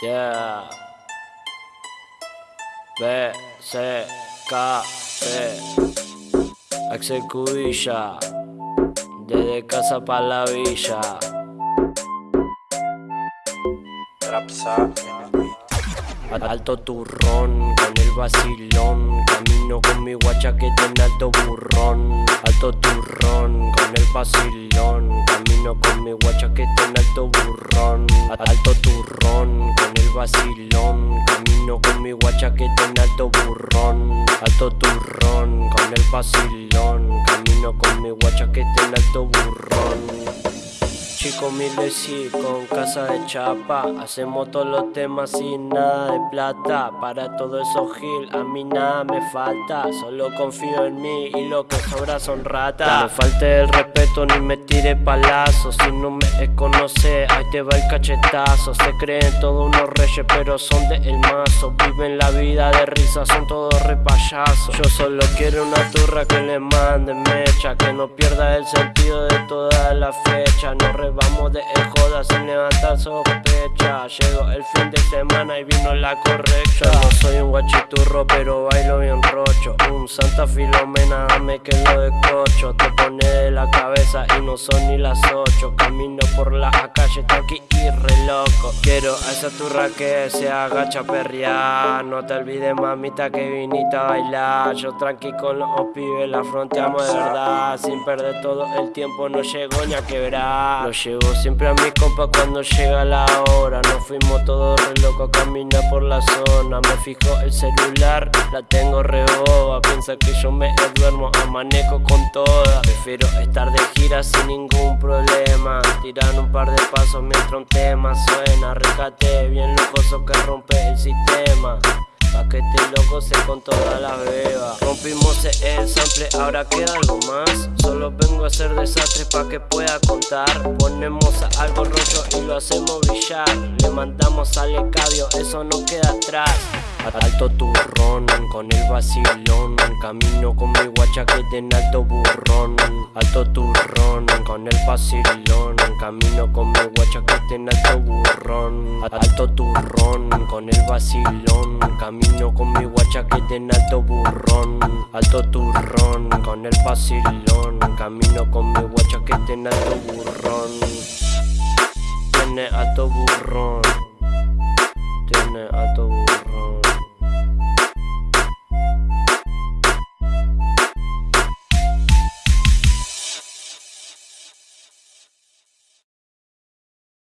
Yeah. B, C, K, P. Axel Cubilla. Desde casa pa' la villa. Trapsa Alto turrón, con el vacilón Camino con mi guacha que tiene alto burrón Alto turrón, con el vacilón Camino con mi guacha que tiene alto burrón. Alto turrón, con el vacilón. Camino con mi guacha que tiene alto burrón. Alto turrón, con el vacilón. Camino con mi guacha que tiene alto burrón Chico y con casa de chapa. Hacemos todos los temas sin nada de plata. Para todo eso gil, a mí nada me falta. Solo confío en mí y lo que sobra son ratas. No me falte el respeto ni me tire palazos. Si no me conoce, ahí te va el cachetazo. Se creen todos unos reyes pero son de el mazo. Viven la vida de risa, son todos repayasos Yo solo quiero una turra que le mande mecha. Que no pierda el sentido de toda la fecha. No Vamos de joda sin levantar sospecha Llegó el fin de semana y vino la correcta. No soy un guachiturro pero bailo bien rocho. Un santa filomena dame que lo de cocho Te pone de la cabeza y no son ni las ocho. Camino por la calle tranqui y re loco. Quiero a esa turra que se agacha perrear. No te olvides mamita que viniste a bailar. Yo tranqui con los pibes la fronteamos de verdad. Sin perder todo el tiempo no llego ni a quebrar. Llevo siempre a mi compa cuando llega la hora. Nos fuimos todos re locos a caminar por la zona. Me fijo el celular, la tengo re boba. Piensa que yo me duermo, manejo con toda. Prefiero estar de gira sin ningún problema. Tirar un par de pasos mientras un tema suena Recate bien lujoso que rompe el sistema. Pa' que este loco se con todas las bebas Rompimos el sample, ahora queda algo más. Solo vengo a hacer desastres pa' que pueda contar. Ponemos algo rojo y lo hacemos brillar. Le mandamos al escabio, eso no queda atrás Alto turrón, con el vacilón Camino con mi guacha que tiene alto burrón. Alto turrón, con el vacilón Camino con mi guacha que tiene alto burrón. Alto turrón, con el vacilón Camino con mi guacha que tiene alto burrón. Alto turrón, con el vacilón Camino con mi guacha que Tiene alto burrón. Tiene alto burrón